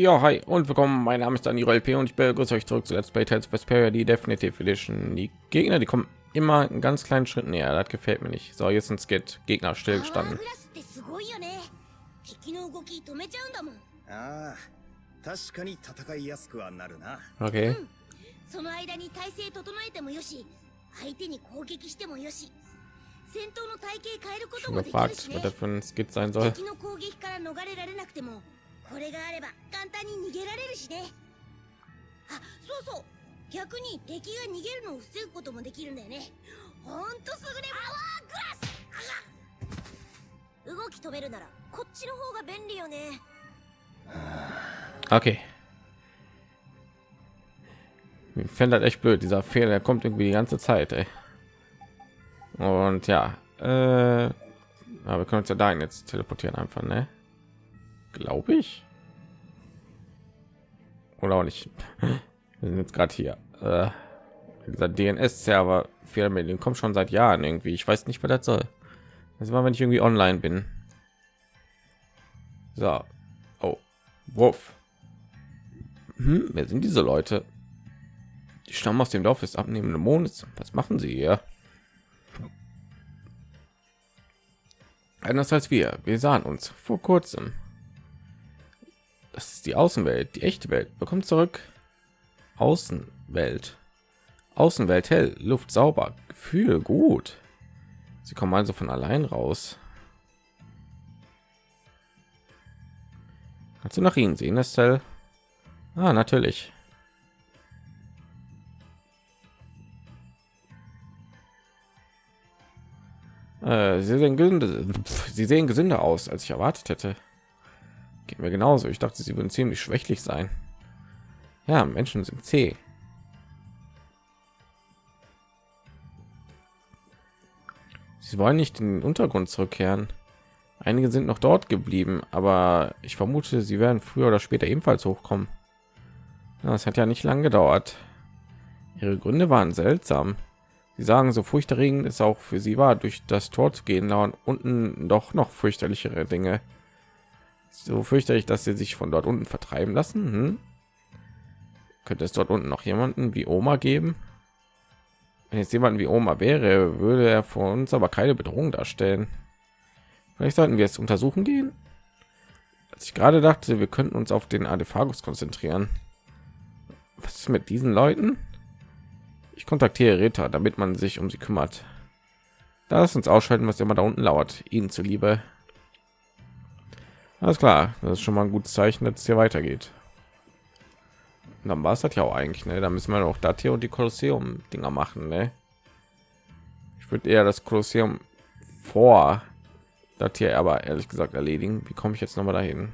Ja, hi und willkommen. Mein Name ist Daniel LP und ich begrüße euch zurück zu Let's Play Tales of Vesperia, die Definitive Edition. Die Gegner, die kommen immer einen ganz kleinen Schritt näher. Das gefällt mir nicht. So, jetzt sind Skit Gegner stillgestanden. ああ確かに戦いやすくはなるな Okay. その間に体勢整えてもよし相手に攻撃してもよし戦闘の体系変えること Schon もできる gefragt, し was ね das für ein Skit sein soll. 敵の攻撃から逃れられなくても これがあれば簡単に逃げられるしねあそうそう逆に敵が逃げるのを防ぐこともできるんだよねほんと優れアワーグラス動き止めるならこっちの方が便利よね Okay. Ich fände das echt blöd. Dieser Fehler der kommt irgendwie die ganze Zeit. Ey. Und ja, äh, aber wir können uns ja dahin jetzt teleportieren einfach, ne? Glaube ich. Oder auch nicht. Wir sind jetzt gerade hier. Äh, dieser DNS-Server Fehler den kommt schon seit Jahren irgendwie. Ich weiß nicht, was das soll. Das war, wenn ich irgendwie online bin. So. Oh. Wurf. Hm, wer sind diese Leute? Die stammen aus dem Dorf des abnehmenden Mondes. Was machen sie hier? Anders als wir. Wir sahen uns vor kurzem. Das ist die Außenwelt, die echte Welt. Bekommt zurück. Außenwelt. Außenwelt hell, Luft sauber, Gefühl gut. Sie kommen also von allein raus. Kannst du nach ihnen sehen, Estelle? Ah, natürlich. Äh, sie sehen gesünder, sie sehen gesünder aus, als ich erwartet hätte. Geht mir genauso. Ich dachte, sie würden ziemlich schwächlich sein. Ja, Menschen sind zäh. Sie wollen nicht in den Untergrund zurückkehren. Einige sind noch dort geblieben, aber ich vermute, sie werden früher oder später ebenfalls hochkommen. Das hat ja nicht lange gedauert. Ihre Gründe waren seltsam. Sie sagen, so furchterregend es auch für sie war, durch das Tor zu gehen, lauern unten doch noch fürchterlichere Dinge. So fürchterlich, dass sie sich von dort unten vertreiben lassen. Hm? Könnte es dort unten noch jemanden wie Oma geben? Wenn jetzt jemand wie Oma wäre, würde er vor uns aber keine Bedrohung darstellen. Vielleicht sollten wir es untersuchen gehen. Als ich gerade dachte, wir könnten uns auf den Adephagus konzentrieren. Was ist mit diesen Leuten? Ich kontaktiere Rita, damit man sich um sie kümmert. Lass uns ausschalten, was immer da unten lauert. Ihnen zuliebe. Alles klar, das ist schon mal ein gutes Zeichen, dass es hier weitergeht. Und dann war es das ja auch eigentlich, ne? Da müssen wir auch das hier und die Kolosseum-Dinger machen, ne? Ich würde eher das Kolosseum vor das hier aber ehrlich gesagt erledigen. Wie komme ich jetzt noch mal dahin?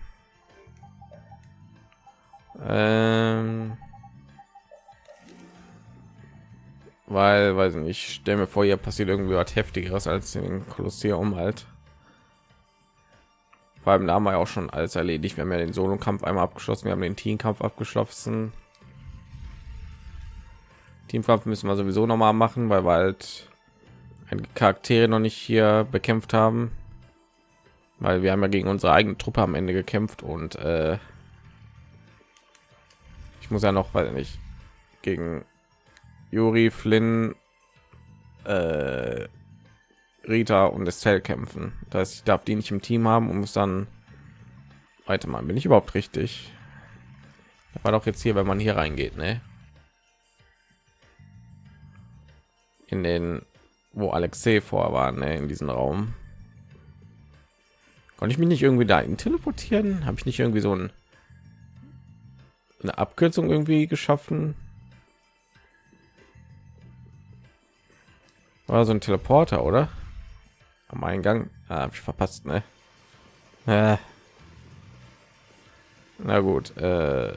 Ähm weil weiß ich nicht stelle mir vor hier passiert irgendwie was heftigeres als in kolosseum halt vor allem da haben wir ja auch schon alles erledigt. Wir haben ja den solo kampf einmal abgeschlossen wir haben den teamkampf abgeschlossen. Teamkampf müssen wir sowieso noch mal machen weil wir halt ein charaktere noch nicht hier bekämpft haben. Weil wir haben ja gegen unsere eigene truppe am ende gekämpft und äh, ich muss ja noch weil nicht gegen Juri, Flynn, äh, Rita und Estelle kämpfen. Das heißt, ich darf die nicht im Team haben und muss dann weiter mal. Bin ich überhaupt richtig? Das war doch jetzt hier, wenn man hier reingeht, ne? In den, wo Alexei vor war, ne? In diesem Raum. Konnte ich mich nicht irgendwie dahin teleportieren? Habe ich nicht irgendwie so ein, eine Abkürzung irgendwie geschaffen? War so ein Teleporter, oder? Am Eingang ah, habe ich verpasst, ne? Äh. Na gut, äh,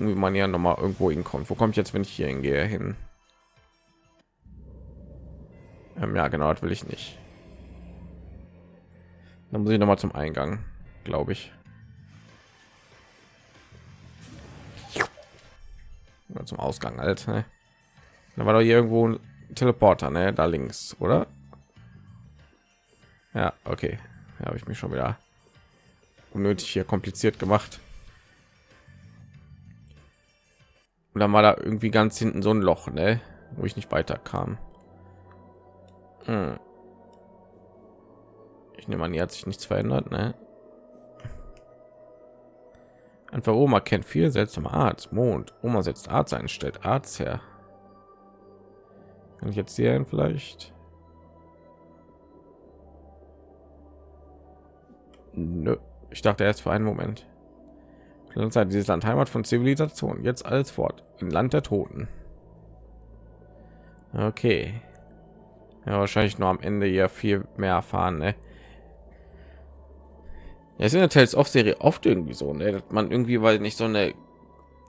gucken, wie man ja noch mal irgendwo hinkommt. Wo komme ich jetzt, wenn ich hier hingehe hin? Ähm, ja, genau, das will ich nicht. Dann muss ich noch mal zum Eingang, glaube ich. Zum Ausgang halt. Ne? Da war doch hier irgendwo ein Teleporter, ne? Da links, oder? Ja, okay. Ja, habe ich mich schon wieder unnötig hier kompliziert gemacht. Und dann war da irgendwie ganz hinten so ein Loch, ne? wo ich nicht weiterkam. Hm. Ich nehme an, hier hat sich nichts verändert, ne? Einfach Oma kennt viel seltsame Art. Mond. Oma setzt Arzt ein, stellt Arzt her. Kann ich jetzt hier vielleicht? Nö. Ich dachte erst für einen Moment. Zeit dieses Land Heimat von Zivilisation. Jetzt alles fort. Im Land der Toten. Okay. Ja, wahrscheinlich nur am Ende ja viel mehr erfahren. Ne? Ja, es in der Tales of Serie oft irgendwie so, ne? dass man irgendwie, weil nicht so eine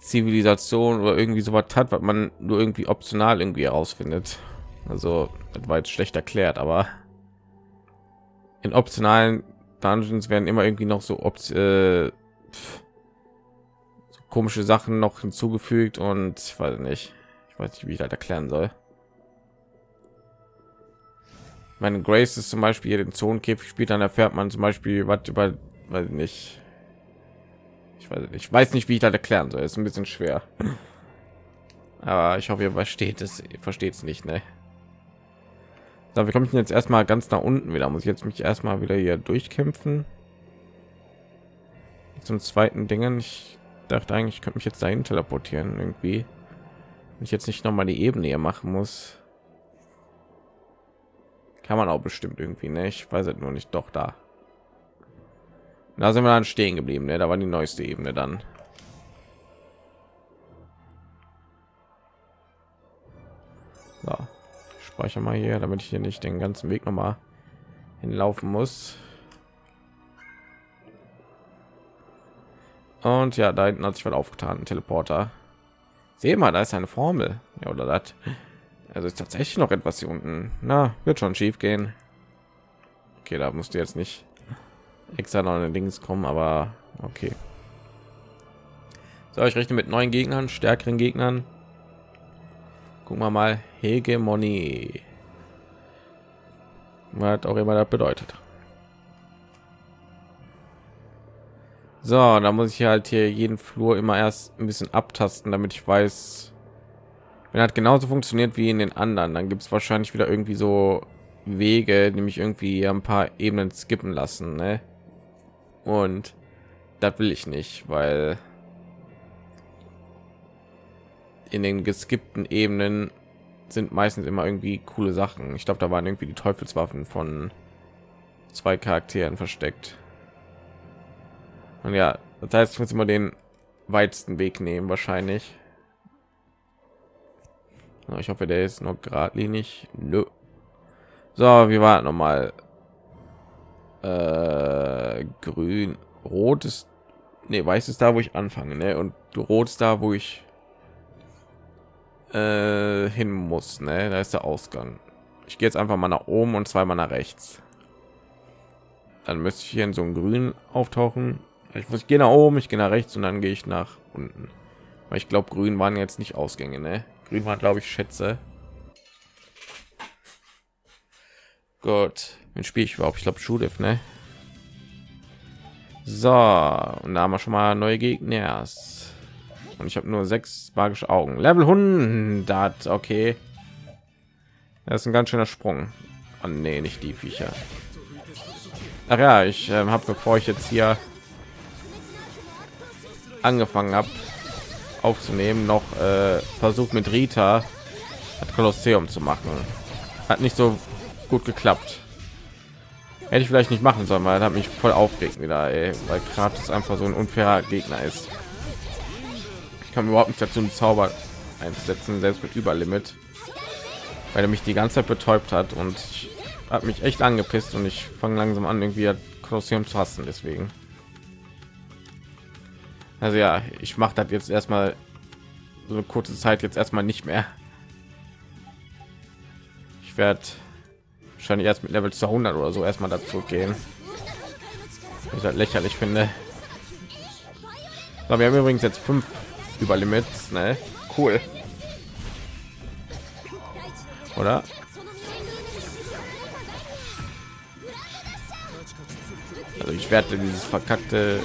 Zivilisation oder irgendwie so was hat, was man nur irgendwie optional irgendwie herausfindet. Also, das war jetzt schlecht erklärt, aber in optionalen Dungeons werden immer irgendwie noch so, äh, so komische Sachen noch hinzugefügt und ich weiß nicht, ich weiß nicht, wie ich das erklären soll. Meine Grace ist zum Beispiel den Zonenkäfig spielt, dann erfährt man zum Beispiel was über, weiß nicht. Ich weiß ich weiß nicht, wie ich das erklären soll. Ist ein bisschen schwer. Aber ich hoffe, ihr versteht es, versteht es nicht, ne? So, wir kommen jetzt erstmal ganz nach unten wieder. Muss ich jetzt mich erstmal wieder hier durchkämpfen. Zum zweiten Dingen. Ich dachte eigentlich, ich könnte mich jetzt dahin teleportieren irgendwie. Wenn ich jetzt nicht noch mal die Ebene hier machen muss. Kann man auch bestimmt irgendwie, ne? Weiß es nur nicht. Doch da. Da sind wir dann stehen geblieben, ne? Da war die neueste Ebene dann. So speichere mal hier, damit ich hier nicht den ganzen Weg noch mal hinlaufen muss. Und ja, da hinten hat sich was aufgetan, ein Teleporter. Sehen mal, da ist eine Formel. Ja, oder das. Also ist tatsächlich noch etwas hier unten. Na, wird schon schief gehen. Okay, da musste jetzt nicht extra noch Dings kommen, aber okay. So, ich rechne mit neuen Gegnern, stärkeren Gegnern. Gucken wir mal Hegemonie. Was auch immer das bedeutet. So, da muss ich halt hier jeden Flur immer erst ein bisschen abtasten, damit ich weiß, wenn hat genauso funktioniert wie in den anderen, dann gibt es wahrscheinlich wieder irgendwie so Wege, nämlich irgendwie ein paar Ebenen skippen lassen, ne? Und das will ich nicht, weil in den geskippten Ebenen sind meistens immer irgendwie coole Sachen. Ich glaube, da waren irgendwie die Teufelswaffen von zwei Charakteren versteckt. Und ja, das heißt, ich muss immer den weitesten Weg nehmen, wahrscheinlich. Ich hoffe, der ist noch geradlinig. Nö. So, wie war noch mal? Äh, grün, rot ist, nee, weiß ist da, wo ich anfange, ne? Und rot ist da, wo ich äh, hin muss. Ne? Da ist der Ausgang. Ich gehe jetzt einfach mal nach oben und zweimal nach rechts. Dann müsste ich hier in so einem Grün auftauchen. Ich muss gehen nach oben, ich gehe nach rechts und dann gehe ich nach unten. Weil ich glaube, Grün waren jetzt nicht Ausgänge. Ne? Grün war, glaube ich, Schätze. Gut, wenn spiele ich überhaupt? Ich glaube, Schulif, ne? So, und da haben wir schon mal neue Gegner und ich habe nur sechs magische Augen. Level 100, okay. Das ist ein ganz schöner Sprung. Oh, nee, nicht die Viecher. Ach ja, ich äh, habe, bevor ich jetzt hier angefangen habe aufzunehmen, noch äh, versucht mit Rita das Kolosseum zu machen. Hat nicht so gut geklappt. Hätte ich vielleicht nicht machen sollen, weil hat mich voll aufgeregt wieder, ey, weil Kratos einfach so ein unfairer Gegner ist. Ich kann überhaupt nicht dazu einen Zauber einsetzen, selbst mit Überlimit, weil er mich die ganze Zeit betäubt hat und hat mich echt angepisst und ich fange langsam an irgendwie Kolosseum zu hassen. Deswegen, also ja, ich mache das jetzt erstmal so eine kurze Zeit jetzt erstmal nicht mehr. Ich werde wahrscheinlich erst mit Level 200 oder so erstmal dazu gehen. Ich halt lächerlich finde. Aber wir haben übrigens jetzt fünf über Limits, ne? Cool. Oder? Also ich werde dieses verkackte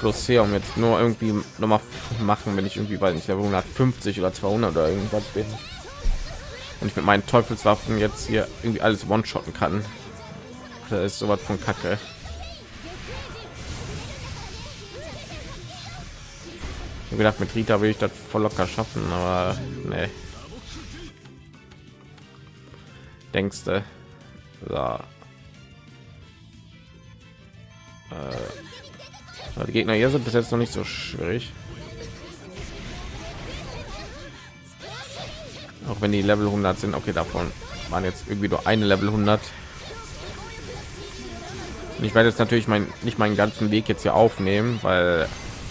Kolosseum jetzt nur irgendwie noch mal machen, wenn ich irgendwie weiß nicht, Level 150 oder 200 oder irgendwas bin. Und ich mit meinen Teufelswaffen jetzt hier irgendwie alles one-shotten kann. Das ist sowas von Kacke. Ich hab gedacht, mit Rita will ich das voll locker schaffen, aber nee. Denkst du? So. Äh, die Gegner hier sind bis jetzt noch nicht so schwierig. Auch wenn die Level 100 sind, okay, davon waren jetzt irgendwie nur eine Level 100. Und ich werde jetzt natürlich mein, nicht meinen ganzen Weg jetzt hier aufnehmen, weil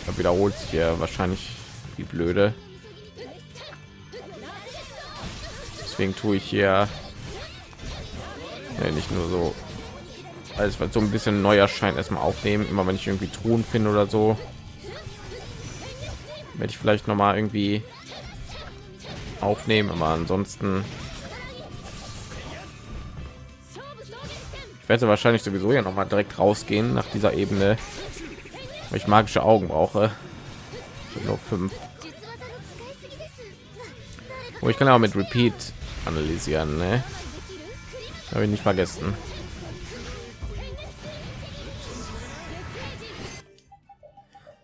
er wiederholt sich hier wahrscheinlich wie blöde. Deswegen tue ich hier ja, nicht nur so alles was so ein bisschen neu erscheint erstmal aufnehmen immer wenn ich irgendwie Truhen finde oder so werde ich vielleicht noch mal irgendwie aufnehmen aber ansonsten ich werde wahrscheinlich sowieso ja noch mal direkt rausgehen nach dieser ebene weil ich magische augen brauche. Nur fünf. Oh, ich kann auch mit repeat analysieren ne? habe ich nicht vergessen.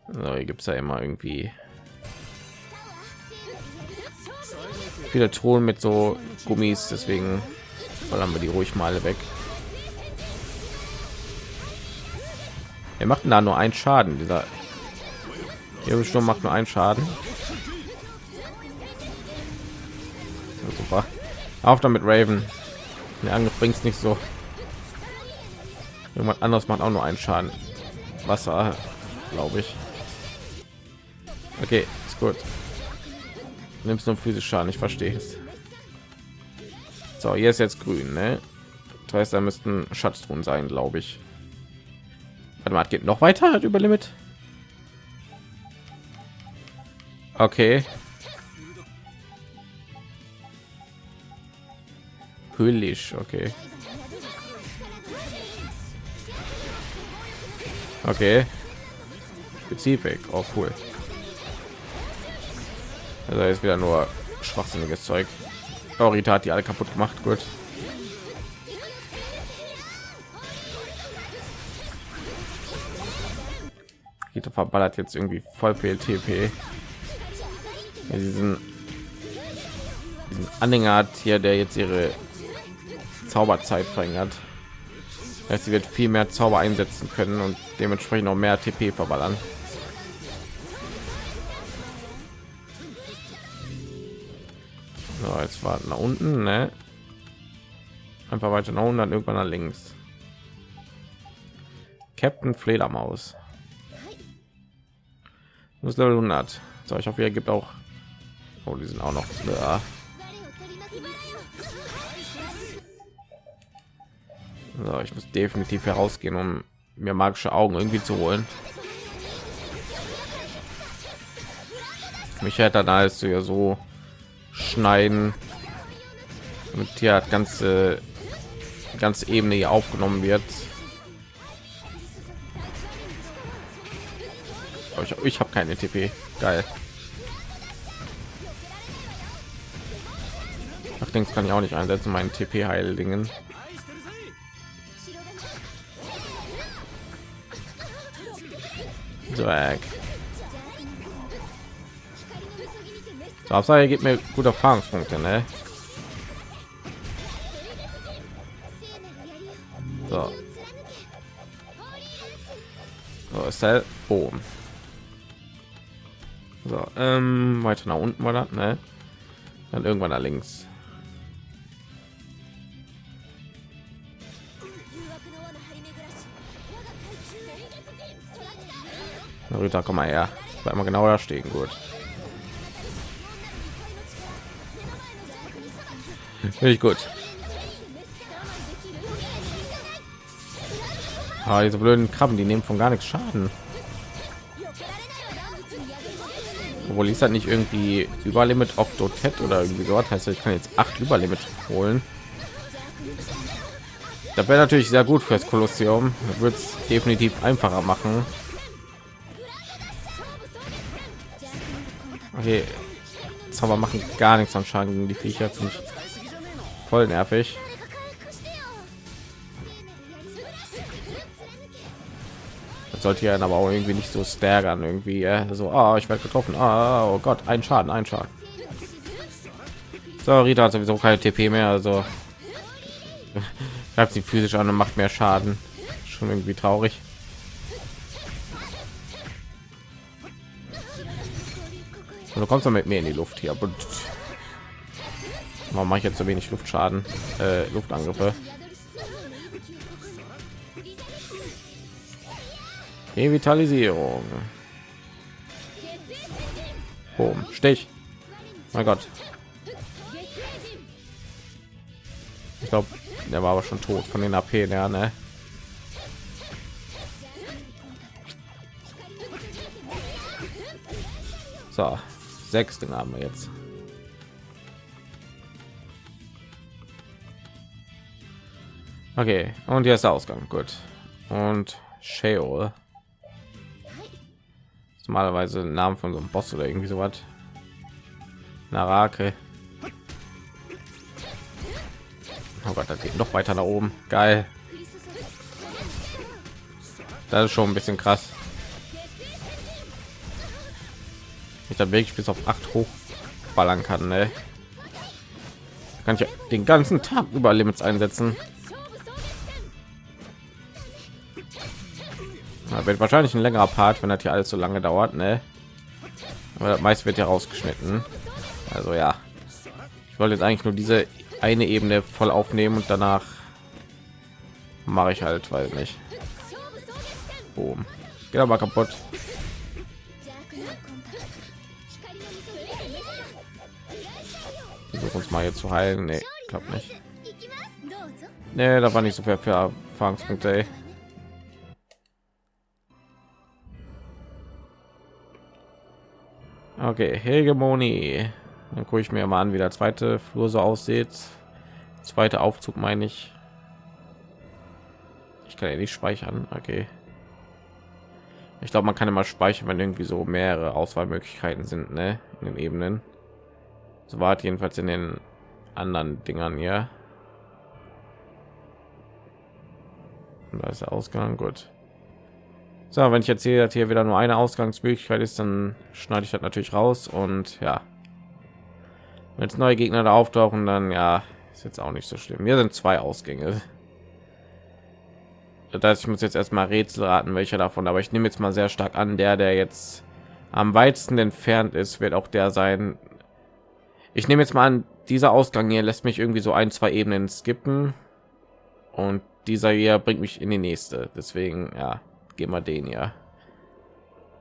So, hier gibt es ja immer irgendwie viele Thron mit so Gummis, deswegen ballern wir die ruhig mal weg. Er macht da nur einen Schaden. Dieser hier Sturm macht nur einen Schaden. Ja, super. Auf damit Raven. Der Angriff bringt nicht so. Irgendwas anderes macht auch nur einen Schaden. Wasser, glaube ich. Okay, ist gut nimmst nur physisch Schaden, ich verstehe es. So, hier ist jetzt grün, ne? Das heißt, da müssten Schatztruhen sein, glaube ich. Warte mal, geht noch weiter über Limit. Okay. Hüllisch, okay. Okay. Spezifik, auch oh, cool. Also ist wieder nur schwachsinniges Zeug. Orita hat die alle kaputt gemacht. Gut. Rita verballert jetzt irgendwie voll viel TP. Diesen, diesen Anhänger hat hier, der jetzt ihre Zauberzeit verringert. sie wird viel mehr Zauber einsetzen können und dementsprechend auch mehr TP verballern. Warten nach unten, ne? Einfach weiter nach unten, dann irgendwann nach links. Captain Fledermaus. Muss Level 100. So, ich hoffe, er gibt auch. Oh, die sind auch noch. Ja. So, ich muss definitiv herausgehen, um mir magische Augen irgendwie zu holen. Mich hätte da ist ja so schneiden und hier hat ganze ganze ebene hier aufgenommen wird ich, ich habe keine tp geil Ach, Dings kann ich auch nicht einsetzen meinen tp heildingen Dreck. So, Hauptsache gibt mir gute Erfahrungspunkte, ne? So. So ist der oben. So, ähm, weiter nach unten war das, ne? Dann irgendwann nach links. Rita, komm mal her. Bleib mal genau da stehen, gut. Finde ich gut. Ah, diese blöden Krabben, die nehmen von gar nichts Schaden. Obwohl ich halt nicht irgendwie Überlimit Octotet oder irgendwie so heißt, ich kann jetzt acht Überlimit holen. Das wäre natürlich sehr gut fürs Kolosseum. Wird es definitiv einfacher machen. Okay, Zauber machen gar nichts am Schaden gegen die Viecher. Voll nervig. Sollte ja aber auch irgendwie nicht so stärkern irgendwie äh, so oh, ich werde getroffen. Oh, oh Gott ein Schaden ein Schaden. So Rita hat sowieso keine TP mehr also. Greift sie physisch an und macht mehr Schaden. Schon irgendwie traurig. Und du kommst dann mit mir in die Luft hier. Und warum mache ich jetzt so wenig Luftschaden? Äh, Luftangriffe Revitalisierung. Boom. Stich. Mein Gott. Ich glaube, der war aber schon tot von den AP her, ne? So, sechs den haben wir jetzt. Okay, und hier ist der Ausgang. Gut. Und Sheol normalerweise Namen von so einem Boss oder irgendwie so was. Narake. Oh Gott, das geht noch weiter nach oben. Geil. Das ist schon ein bisschen krass. Ich dann wirklich bis auf 8 hochballern kann, ne? Kann ich den ganzen Tag über Limits einsetzen. Wird wahrscheinlich ein längerer Part, wenn das hier alles so lange dauert, ne? Aber meist wird ja rausgeschnitten. Also ja, ich wollte jetzt eigentlich nur diese eine Ebene voll aufnehmen und danach mache ich halt, weil nicht. Boom. Geht aber kaputt. Versuch uns mal hier zu heilen. Nee, klappt nicht. Nee, da war nicht so viel für Erfahrungspunkte. Ey. Okay, Hegemonie. Dann gucke ich mir mal an, wie der zweite Flur so aussieht. Zweite Aufzug meine ich. Ich kann ja nicht speichern. Okay. Ich glaube, man kann immer speichern, wenn irgendwie so mehrere Auswahlmöglichkeiten sind, ne? In den Ebenen. So war jedenfalls in den anderen Dingern hier. Und da ist der Ausgang. Gut. So, wenn ich erzähle, dass hier wieder nur eine Ausgangsmöglichkeit ist, dann schneide ich das natürlich raus und ja. Wenn es neue Gegner da auftauchen, dann ja, ist jetzt auch nicht so schlimm. Hier sind zwei Ausgänge. Das heißt, ich muss jetzt erstmal Rätsel raten, welcher davon, aber ich nehme jetzt mal sehr stark an, der, der jetzt am weitesten entfernt ist, wird auch der sein. Ich nehme jetzt mal an, dieser Ausgang hier lässt mich irgendwie so ein, zwei Ebenen skippen und dieser hier bringt mich in die nächste. Deswegen, ja, gehen wir den ja.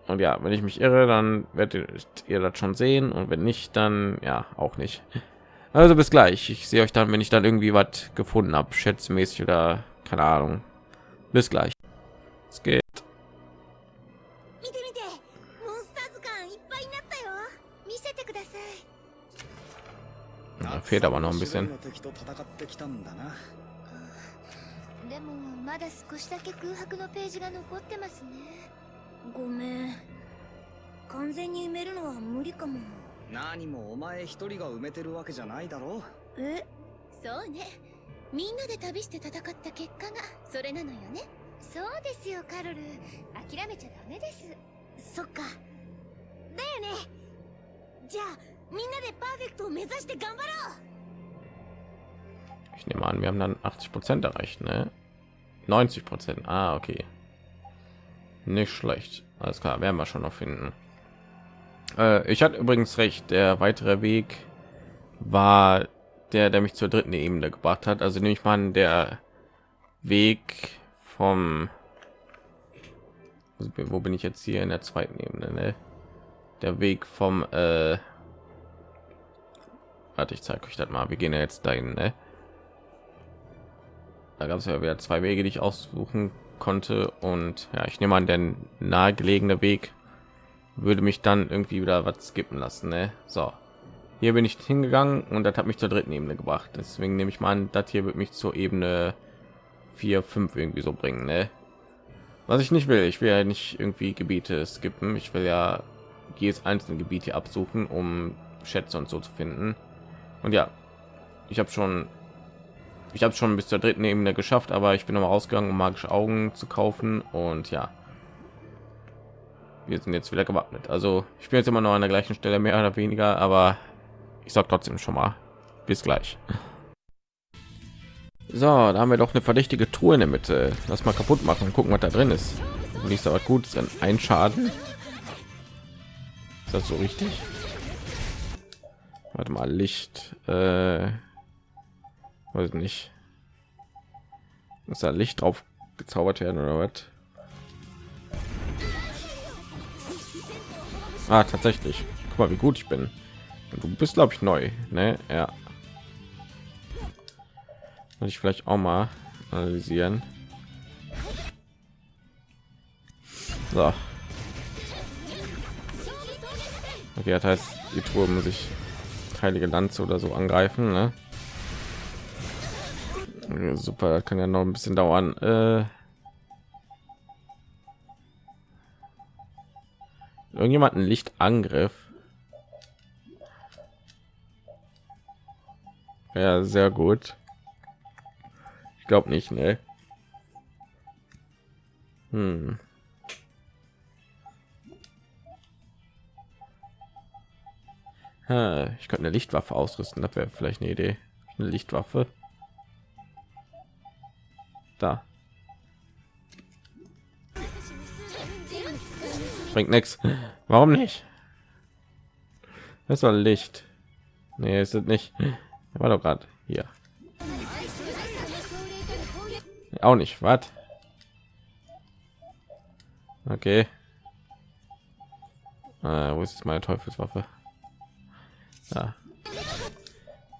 Und ja wenn ich mich irre dann werdet ihr das schon sehen. Und wenn nicht dann ja auch nicht. Also bis gleich. Ich sehe euch dann wenn ich dann irgendwie was gefunden habe schätzmäßig oder keine ahnung. Bis gleich. Es geht. Aber noch ein bisschen でもまだ少しだけ空白のページが残ってますね。ごめん。完全に埋めるのは無理かも。何もお前一人が埋めてるわけじゃないだろ。え？そうね。みんなで旅して戦った結果がそれなのよね。そうですよカロル。諦めちゃダメです。そっか。だよね。じゃあみんなでパーフェクトを目指して頑張ろう。Ich nehme an, wir haben dann 80 Prozent erreicht, ne? 90 Prozent. Ah, okay. Nicht schlecht. Alles klar, werden wir schon noch finden. Äh, ich hatte übrigens recht. Der weitere Weg war der, der mich zur dritten Ebene gebracht hat. Also nehme ich mal an, der Weg vom wo bin ich jetzt hier in der zweiten Ebene? Ne? Der Weg vom äh, warte, ich zeige euch das mal. Wir gehen ja jetzt dahin. Ne? Da gab es ja wieder zwei Wege, die ich aussuchen konnte und ja, ich nehme an, der nahegelegene Weg würde mich dann irgendwie wieder was skippen lassen. Ne? So, hier bin ich hingegangen und das hat mich zur dritten Ebene gebracht. Deswegen nehme ich mal an, das hier wird mich zur Ebene vier fünf irgendwie so bringen ne? was ich nicht will ich will ja nicht irgendwie gebiete skippen ich will ja jedes einzelne gebiet hier absuchen um schätze und so zu finden und ja ich habe schon ich habe schon bis zur dritten Ebene geschafft aber ich bin noch rausgegangen um magische augen zu kaufen und ja wir sind jetzt wieder gewappnet also ich bin jetzt immer noch an der gleichen stelle mehr oder weniger aber ich sag trotzdem schon mal bis gleich so, da haben wir doch eine verdächtige Truhe in der Mitte. Lass mal kaputt machen und gucken, was da drin ist. Nicht was gut, ist ein Schaden. Ist das so richtig? Warte mal, Licht. Äh, weiß nicht. Muss da Licht drauf gezaubert werden oder was? Ah, tatsächlich. Guck mal, wie gut ich bin. Du bist, glaube ich, neu. Ne? Ja. Muss ich vielleicht auch mal analysieren. So. Okay, das heißt, die Tour muss ich heilige Lanze oder so angreifen. Ne? Super, kann ja noch ein bisschen dauern. Äh irgendjemanden Lichtangriff. Ja, sehr gut. Ich glaube nicht, ne? Hm. Ich könnte eine Lichtwaffe ausrüsten, das wäre vielleicht eine Idee. Eine Lichtwaffe. Da. Bringt nichts. Warum nicht? Das war Licht. Nee, ist es nicht. War doch gerade hier. Auch nicht. Was? Okay. Äh, wo ist meine Teufelswaffe? Ja.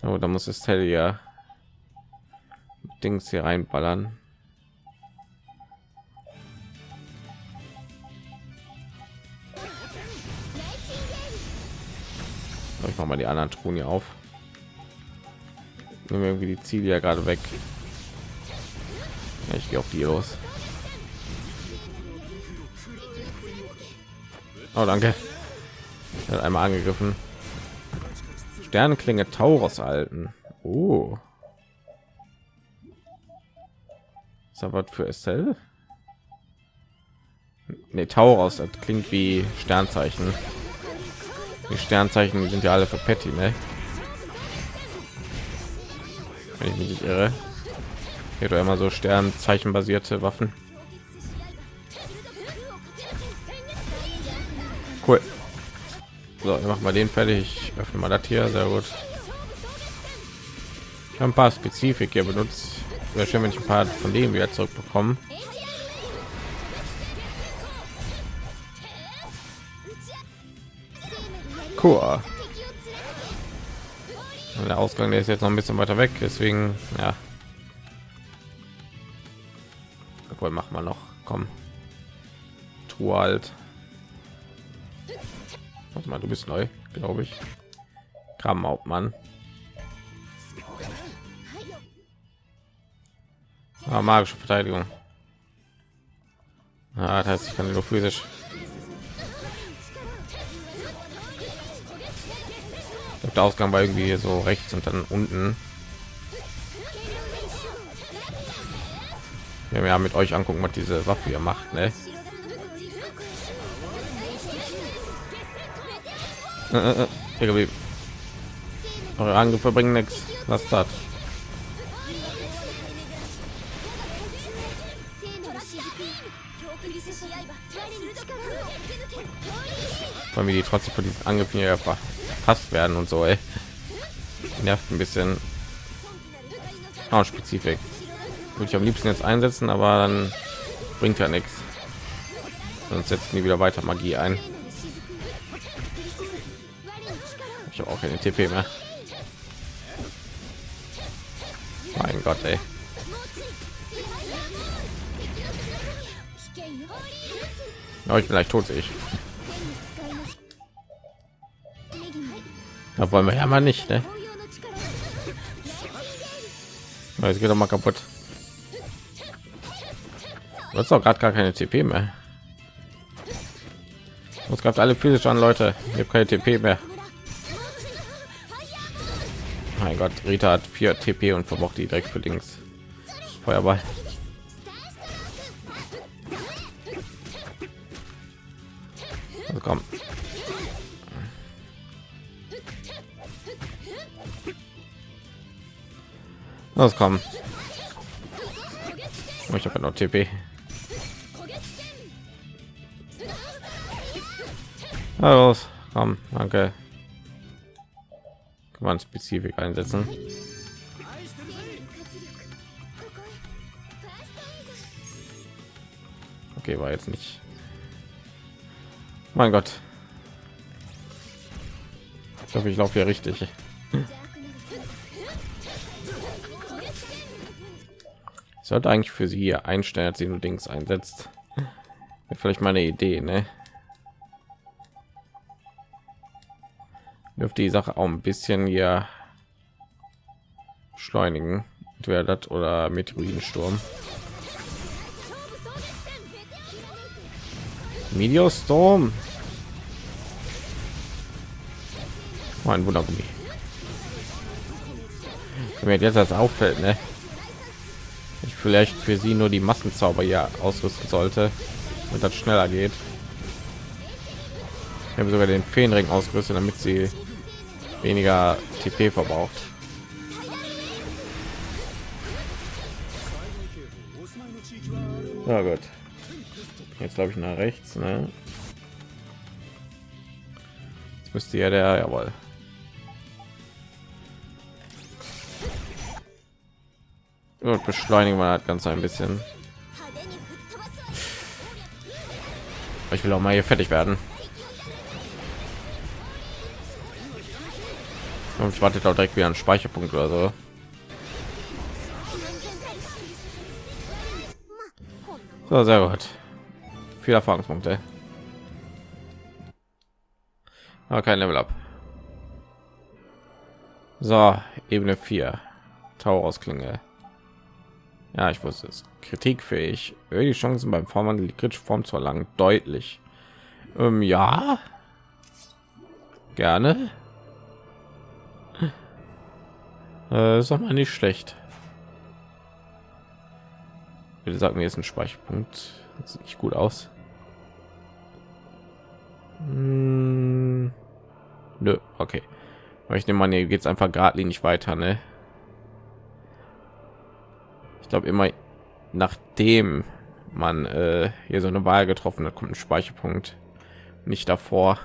Oh, da muss es Teddy ja Dings hier reinballern. Ich mache mal die anderen Truhen hier auf. Nehmen irgendwie die Ziele ja gerade weg. Ich gehe auf die los. Oh, danke. Er hat einmal angegriffen. Sternenklinge Tauros alten. Oh. Ist was für Estelle? Ne, Tauros, das klingt wie Sternzeichen. Die Sternzeichen sind ja alle für Patty, ne? Wenn ich mich nicht irre. Hier doch immer so Sternzeichen basierte Waffen. Cool. So, wir machen mal den fertig. Ich öffne mal das hier. Sehr gut. Ich habe ein paar Spezifik hier benutzt. Wäre schön, wenn ich ein paar von denen wieder zurückbekommen. Cool. Der Ausgang der ist jetzt noch ein bisschen weiter weg, deswegen ja. Obwohl machen wir noch. Komm. Tu halt. Warte mal, du bist neu, glaube ich. Kramhauptmann. Ah, magische Verteidigung. Ah, das heißt, ich kann nur physisch. Der Ausgang war irgendwie so rechts und dann unten. Wenn wir ja mit euch angucken, was diese Waffe hier macht, ne? Äh, äh, äh Eure Angriffe bringen nichts. Was das? Weil wir die trotzdem von diesen Angriffen hier verpasst werden und so, ey. Nervt ein bisschen. Oh, Spezifik. Würde ich am liebsten jetzt einsetzen, aber dann bringt ja nichts. Sonst setzen die wieder weiter Magie ein. Ich habe auch keine TP mehr. Mein Gott, ey. Ja, ich bin leicht tot, ich. Da wollen wir ja mal nicht, ne? Jetzt geht doch mal kaputt. Hast auch gerade gar keine TP mehr. Uns gab alle physisch an Leute. Ich habe keine TP mehr. Mein Gott, Rita hat 4 TP und verbraucht die direkt für links. Feuerball. Los, komm. Oh, ich habe noch TP. Na los, komm, danke. Kann man Spezifik einsetzen. Okay, war jetzt nicht. Mein Gott. Ich hoffe, ich laufe hier richtig. Sollte eigentlich für sie hier einstellen, als sie nur Dings einsetzt. Wäre vielleicht meine Idee, ne? Dürfte die Sache auch ein bisschen hier beschleunigen. Entweder das oder Meteoritensturm. Meteorstorm. Mein Wundergummi. Mir jetzt das auffällt, ne? Ich vielleicht für sie nur die Massenzauber ja ausrüsten sollte und das schneller geht. Ich habe sogar den Feenring ausgerüstet, damit sie weniger TP verbraucht. Ja gut. Jetzt glaube ich nach rechts, ne? Jetzt müsste ja der jawohl. Und beschleunigen wir das Ganze ein bisschen. Ich will auch mal hier fertig werden. Und ich wartet auch direkt wieder ein Speicherpunkt oder so. So, sehr gut. Viel Erfahrungspunkte. Aber kein Level up. So, Ebene 4. Tauausklinge. Ja, ich wusste es. Kritikfähig. Die Chancen beim Vorwand die kritische Form zu erlangen deutlich. Ähm, ja. Gerne. Äh, ist doch mal nicht schlecht. Bitte sagen mir jetzt ein Speicherpunkt. Das sieht nicht gut aus. Hm, nö, okay. Aber ich nehme mal, hier geht es einfach geradlinig weiter, ne? Glaube immer, nachdem man äh, hier so eine Wahl getroffen hat, kommt ein Speicherpunkt, nicht davor,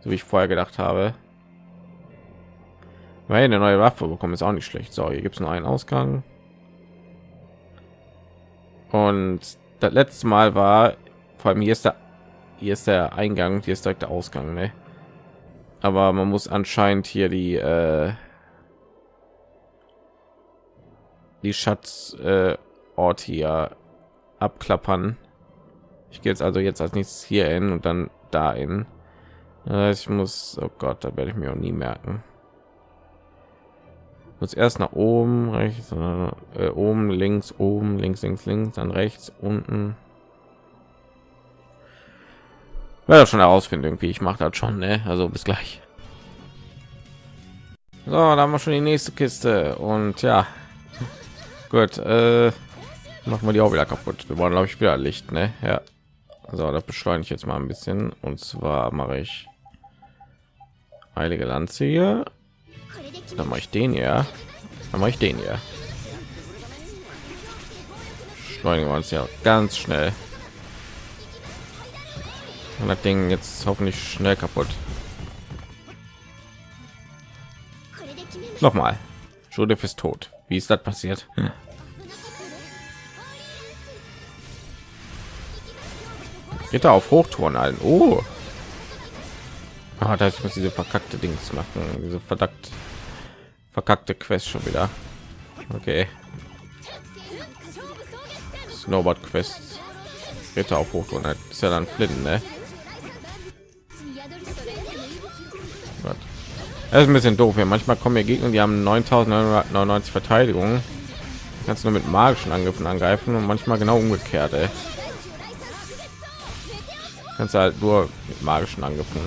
so wie ich vorher gedacht habe. Weil eine neue Waffe bekommen ist auch nicht schlecht. So, hier gibt es nur einen Ausgang. Und das letzte Mal war, vor allem hier ist der, hier ist der Eingang, hier ist direkt der Ausgang, ne? Aber man muss anscheinend hier die äh, die Schatzort äh, hier abklappern. Ich gehe jetzt also jetzt als nächstes hier hin und dann da in. Ich muss, oh Gott, da werde ich mir auch nie merken muss erst nach oben rechts äh, oben links oben links links links dann rechts unten ja schon herausfinden irgendwie ich mache das schon ne? also bis gleich so da haben wir schon die nächste kiste und ja gut äh, machen wir die auch wieder kaputt. Wir wollen glaube ich wieder licht ne? Ja. Also das beschleunigt jetzt mal ein bisschen. Und zwar mache ich heilige lanze hier. Dann mache ich den ja dann mache ich den ja schleunigen wir uns ja ganz schnell. Und das ding jetzt hoffentlich schnell kaputt. Noch mal Judith ist tot wie ist das passiert geht auf hochtouren ein oh ah, da ist muss diese verkackte dings machen diese verdammt verkackte Quest schon wieder. Okay. Snowboard Quest. Ritter auf Hoch und ist ja dann Flinten, ne? Das ist ein bisschen doof. Ja, manchmal kommen hier Gegner, die haben 9.999 Verteidigung kannst nur mit magischen Angriffen angreifen und manchmal genau umgekehrt. Ey. Kannst halt nur mit magischen Angriffen,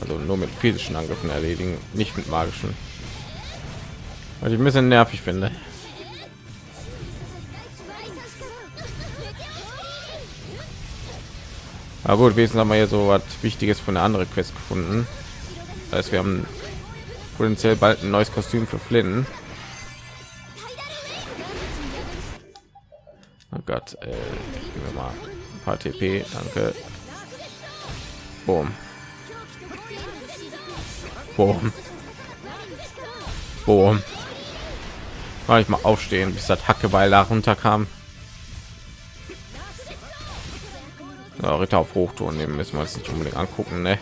also nur mit physischen Angriffen erledigen, nicht mit magischen. Was ich ein bisschen nervig finde. Aber gut, wesen haben wir hier so was Wichtiges von der andere Quest gefunden. Das heißt, wir haben potenziell bald ein neues Kostüm für Flynn. Oh Gott, äh, geben wir mal ein paar TP, danke. Boom. Boom. Boom. War ich mal aufstehen, bis das Hackebeil da runterkam. Ja, Ritter auf Hochton nehmen müssen wir uns nicht unbedingt angucken, ne?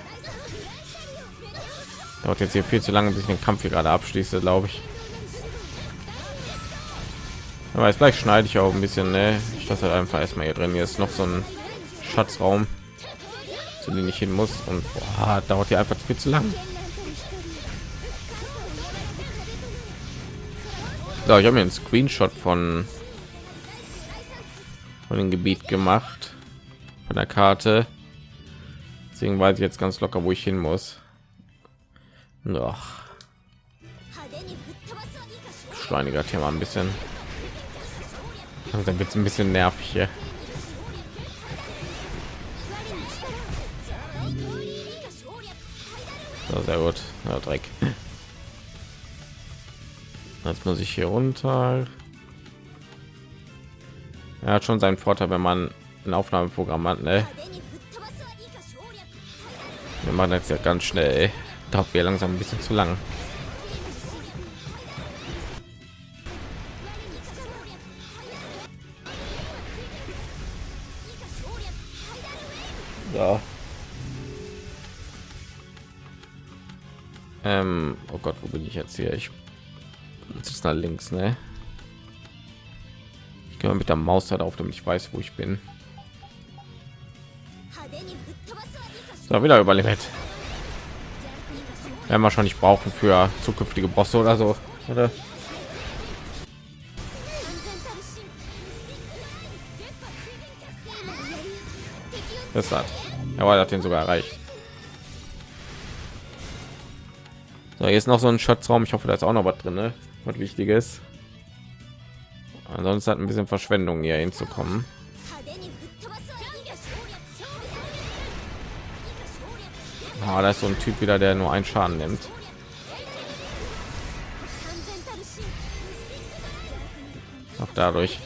Dauert jetzt hier viel zu lange, bis ich den Kampf hier gerade abschließe, glaube ich. Aber jetzt gleich schneide ich auch ein bisschen, ne? Ich das halt einfach erstmal hier drin. Hier ist noch so ein Schatzraum, zu dem ich hin muss und boah, dauert hier einfach viel zu lang. So, ich habe mir einen Screenshot von von dem Gebiet gemacht von der Karte. Deswegen weiß ich jetzt ganz locker, wo ich hin muss. Doch. Schleuniger Thema ein bisschen. Dann wird es ein bisschen nervig hier. So, sehr gut. Ja, Dreck. Jetzt muss ich hier runter. Er hat schon seinen Vorteil, wenn man ein Aufnahmeprogramm hat. Ne? Wir machen jetzt ja ganz schnell. Dauert wir langsam ein bisschen zu lang. Ja. Ähm, oh Gott, wo bin ich jetzt hier? Ich ist nach links, ne? Ich gehe mit der Maus halt auf, damit ich weiß, wo ich bin. So, wieder überlebt. Werden wir schon nicht brauchen für zukünftige Bosse oder so, oder? Das hat. Ja, hat den sogar erreicht. So, ist noch so ein Schatzraum. Ich hoffe, da ist auch noch was drin, ne? was wichtiges. Ansonsten hat ein bisschen Verschwendung hier hinzukommen. Ah, da ist so ein Typ wieder, der nur einen Schaden nimmt. Auch dadurch.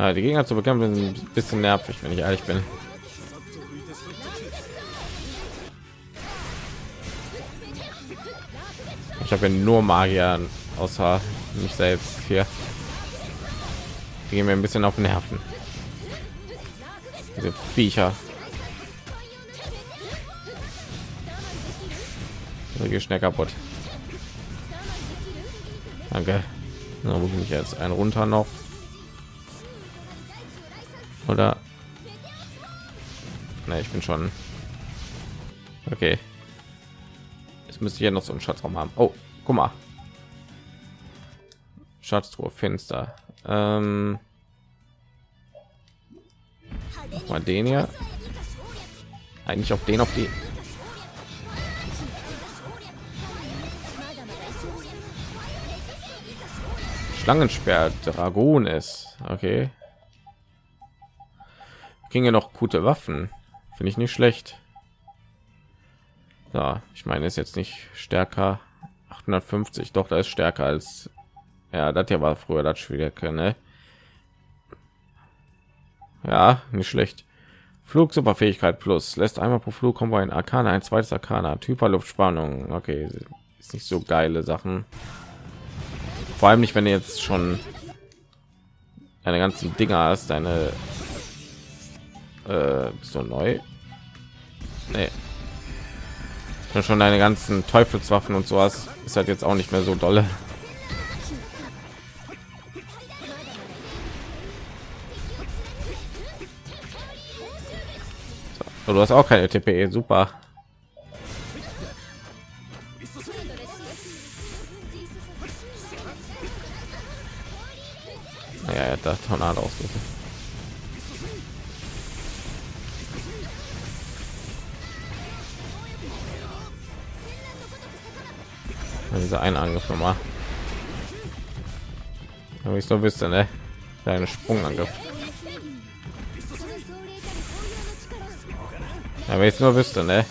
Ja, die Gegner zu bekämpfen sind ein bisschen nervig, wenn ich ehrlich bin. Ich habe nur Magier außer mich selbst hier. Die gehen mir ein bisschen auf Nerven. Diese Viecher. Hier schnell kaputt. Danke. Na, ich jetzt? Ein runter noch oder? Ne, ich bin schon. Okay. Jetzt müsste ich ja noch so einen schatzraum haben. Oh guck mal. Schatztruhe finster. Ähm, mal den hier. Eigentlich auf den auf die. Schlangensperr Dragon ist. Okay ging ja noch gute Waffen, finde ich nicht schlecht. Ja, ich meine, ist jetzt nicht stärker 850, doch da ist stärker als ja, das hier war früher das Schwierige, ne? Ja, nicht schlecht. Flug Superfähigkeit plus lässt einmal pro Flug kommen ein Arkana, ein zweites Arkana, Typer Luftspannung. Okay, ist nicht so geile Sachen. Vor allem nicht, wenn du jetzt schon eine ganzen Dinger hast, deine äh, bist du neu? Nee. Ja, schon deine ganzen Teufelswaffen und sowas ist halt jetzt auch nicht mehr so dolle. So, du hast auch keine TPE, super. Ja, hat da Tornado ausgeführt. Dieser ein Angriff nochmal. Aber ich so wüsste, ne? Deine Sprungangriff. Wenn ich nur wüsste, ne?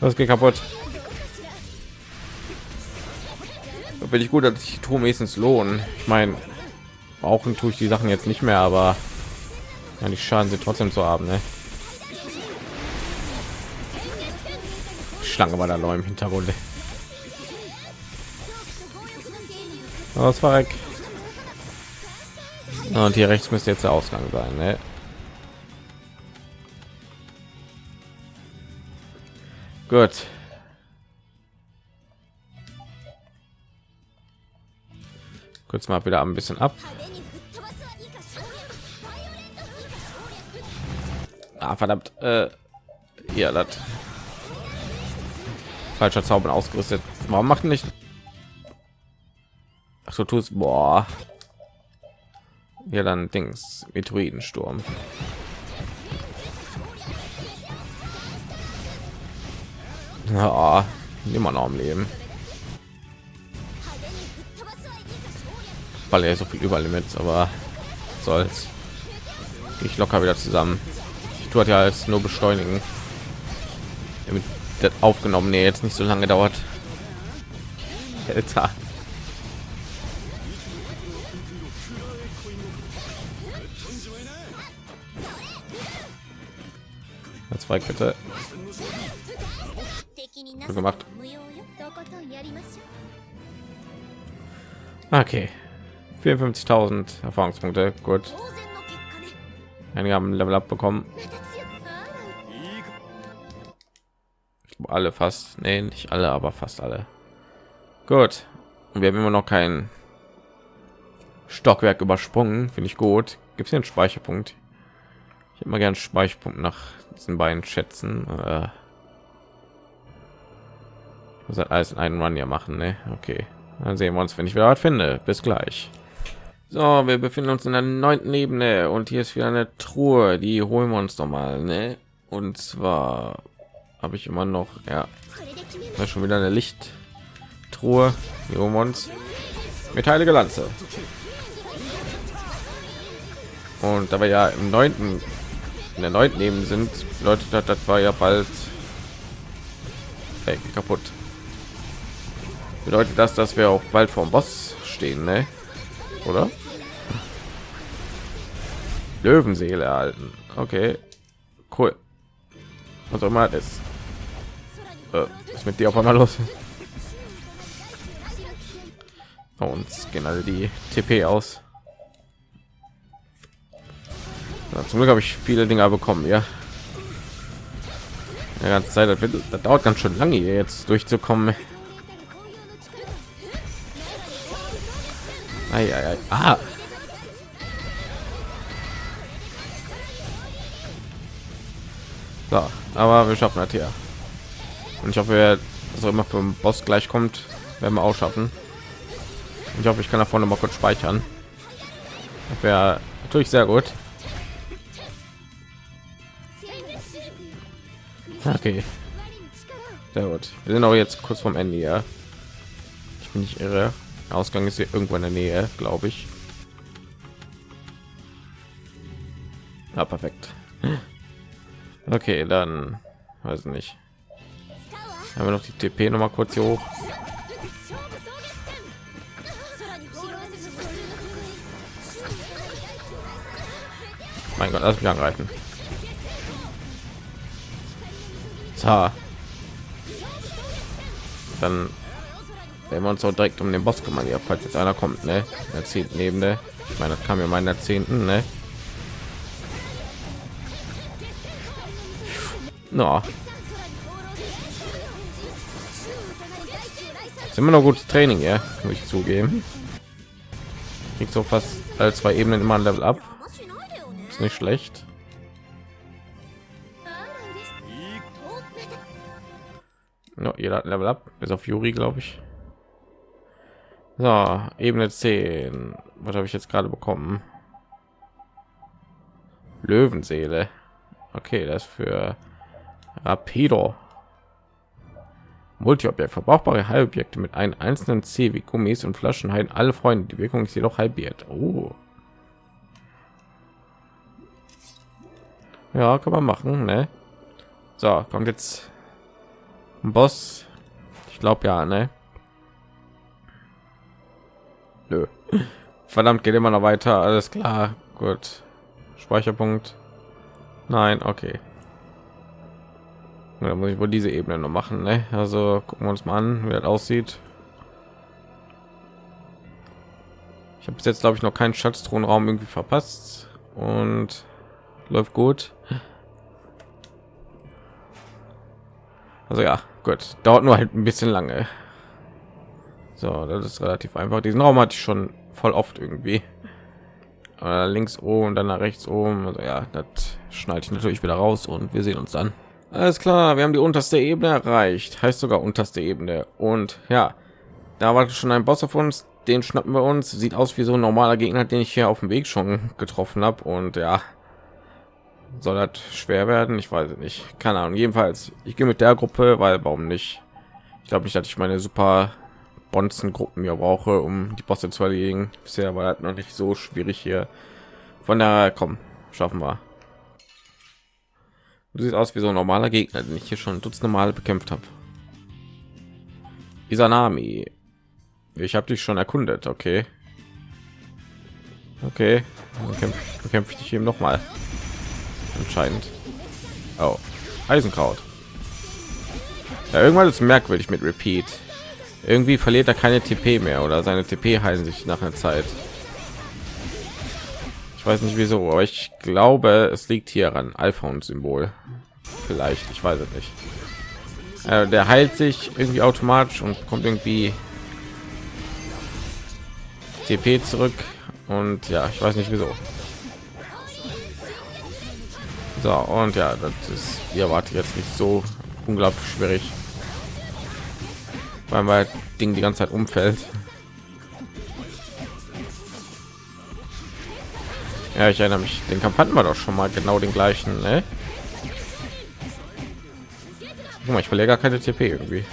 Das geht kaputt. Da bin ich gut, dass ich tue meistens lohnen. Ich meine, brauchen tue ich die Sachen jetzt nicht mehr, aber ja, die Schaden sind trotzdem zu haben, ne? Schlange war da noch im Hintergrund. Das war weg. Und hier rechts müsste jetzt der Ausgang sein, ne? Gut. Kurz mal wieder ein bisschen ab. Ah, verdammt. Äh, ja, das. Falscher Zauber ausgerüstet. Warum macht nicht? Ach so, tust. Boah. Ja, dann Dings. Meteoritensturm. Ja, immer noch am Leben. Weil er so viel Überlimits, aber soll's. Ich locker wieder zusammen tut ja als nur beschleunigen damit das aufgenommen nee, jetzt nicht so lange dauert Alter. zwei Kette. Gemacht. Okay. 54.000 Erfahrungspunkte. Gut. Einige haben Level Up bekommen. Alle fast. Nee, nicht alle, aber fast alle. Gut. Und wir haben immer noch kein Stockwerk übersprungen. Finde ich gut. Gibt es hier einen Speicherpunkt? Ich hätte mal gern Speicherpunkt nach diesen beiden Schätzen. Äh, muss halt alles in einen Run hier machen. Ne? Okay. Dann sehen wir uns, wenn ich wieder was finde. Bis gleich. So, wir befinden uns in der neunten Ebene und hier ist wieder eine Truhe. Die holen wir uns noch mal. Ne? Und zwar habe ich immer noch ja. Schon wieder eine licht truhe Neomons. mit heilige lanze. Und dabei ja im neunten in der neunten eben sind leute das, das war ja bald ey, kaputt. Bedeutet das dass wir auch bald vom boss stehen ne? oder? Löwenseele erhalten. Okay. Cool. Was auch immer ist. Äh, ist mit dir auf einmal los? Bei uns gehen alle die TP aus. Ja, zum Glück habe ich viele Dinger bekommen, ja. Die ganze Zeit, das, wird, das dauert ganz schön lange hier jetzt durchzukommen. Ei, ei, ei. Ah. So, aber wir schaffen das hier. Und ich hoffe, so immer für den Boss gleich kommt, werden wir auch schaffen. Und ich hoffe, ich kann davon noch mal kurz speichern. Das wäre natürlich sehr gut. Okay, sehr gut. Wir sind auch jetzt kurz vom Ende hier. Ich bin nicht irre. Der Ausgang ist hier irgendwo in der Nähe, glaube ich. Ja, perfekt. Okay, dann weiß nicht. Haben wir noch die TP noch mal kurz hier hoch. Mein Gott, lass mich angreifen. So. Dann wenn wir uns auch direkt um den Boss kümmern, ja, falls jetzt einer kommt, ne? Jahrzehnten Ebene. Ich meine, das kam ja meiner zehnten, ne? No. Ist immer noch gutes Training, ja, muss ich zugeben. Kriegt so fast alle zwei Ebenen immer ein Level ab. Ist nicht schlecht. No, jeder Level ab, ist auf Yuri, glaube ich. So, Ebene 10. Was habe ich jetzt gerade bekommen? Löwenseele. Okay, das für Rapido. Multiobjekt verbrauchbare Heilobjekte mit einem einzelnen C wie Gummis und Flaschen heilen alle Freunde. Die Wirkung ist jedoch halbiert. Oh. Ja, kann man machen, ne? So, kommt jetzt ein Boss. Ich glaube ja, ne? Nö. Verdammt, geht immer noch weiter. Alles klar. Gut. Speicherpunkt. Nein, okay. Da muss ich wohl diese Ebene noch machen. Ne? Also gucken wir uns mal an, wie das aussieht. Ich habe jetzt glaube ich noch keinen Schatzthronraum irgendwie verpasst und läuft gut. Also ja, gut, dauert nur halt ein bisschen lange. So, das ist relativ einfach. Diesen Raum hatte ich schon voll oft irgendwie. Links oben, dann nach rechts oben. Also ja, das schneide ich natürlich wieder raus und wir sehen uns dann. Alles klar, wir haben die unterste Ebene erreicht, heißt sogar unterste Ebene. Und ja, da war schon ein Boss auf uns, den schnappen wir uns. Sieht aus wie so ein normaler Gegner, den ich hier auf dem Weg schon getroffen habe. Und ja, soll das schwer werden? Ich weiß nicht. Keine Ahnung. Jedenfalls, ich gehe mit der Gruppe, weil warum nicht? Ich glaube nicht, dass ich meine super Bonzen Gruppen mir brauche, um die Bosse zu erledigen. Bisher war das noch nicht so schwierig hier. Von daher, komm, schaffen wir. Du siehst aus wie so ein normaler Gegner, den ich hier schon dutzende Mal bekämpft habe. Isanami. Ich habe dich schon erkundet, okay. Okay, bekämpfe bekämpf ich dich eben noch mal. Entscheidend. Oh, Eisenkraut. Ja, irgendwann ist merkwürdig mit Repeat. Irgendwie verliert er keine TP mehr oder seine TP heilen sich nach einer Zeit weiß nicht wieso aber ich glaube es liegt hier an alpha und symbol vielleicht ich weiß es nicht. Äh, der heilt sich irgendwie automatisch und kommt irgendwie TP zurück. Und ja ich weiß nicht wieso. So und ja das ist ihr erwartet jetzt nicht so unglaublich schwierig weil mein ding die ganze zeit umfällt Ja, ich erinnere mich. Den Kampf hatten wir doch schon mal genau den gleichen. Ne? Guck mal, ich verliere gar keine TP irgendwie.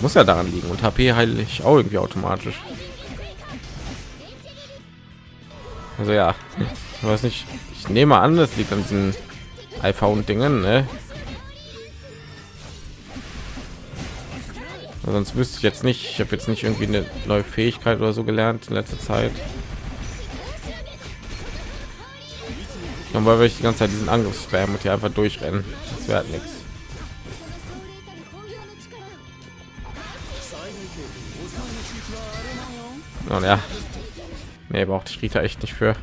Muss ja daran liegen und HP heile ich auch irgendwie automatisch. Also ja, ich weiß nicht. Ich nehme an, das liegt an diesen iPhone Dingen. Ne? Sonst wüsste ich jetzt nicht. Ich habe jetzt nicht irgendwie eine neue Fähigkeit oder so gelernt in letzter Zeit. Dann weil ich die ganze Zeit diesen Angriff spam und hier einfach durchrennen. Das wäre nichts. Und ja, nee, braucht ich Rita echt nicht für.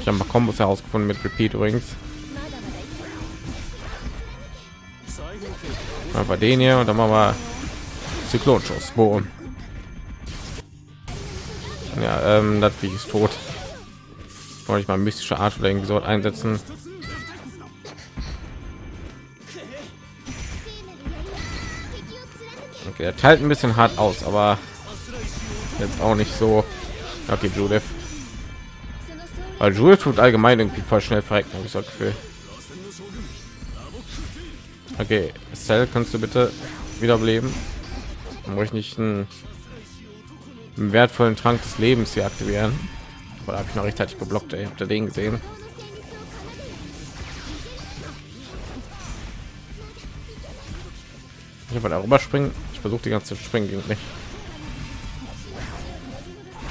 ich habe mal Kombos herausgefunden mit Repeat übrigens. Mal den hier und dann machen wir Zyklonschuss. Boom. Ja, ähm, das wie ist tot. Wollte ich mal mystische Art oder irgendwie so einsetzen. Okay, er teilt ein bisschen hart aus, aber jetzt auch nicht so. Okay, Judith. Weil Judith tut allgemein irgendwie voll schnell verrecken, habe ich so Gefühl. Okay, Cell, kannst du bitte wiederbeleben? Dann ich nicht ein einen wertvollen Trank des Lebens hier aktivieren. Oder habe ich noch rechtzeitig geblockt? Ey, habt ihr den gesehen? Ich habe darüber springen. Ich versuche die ganze springen ging nicht.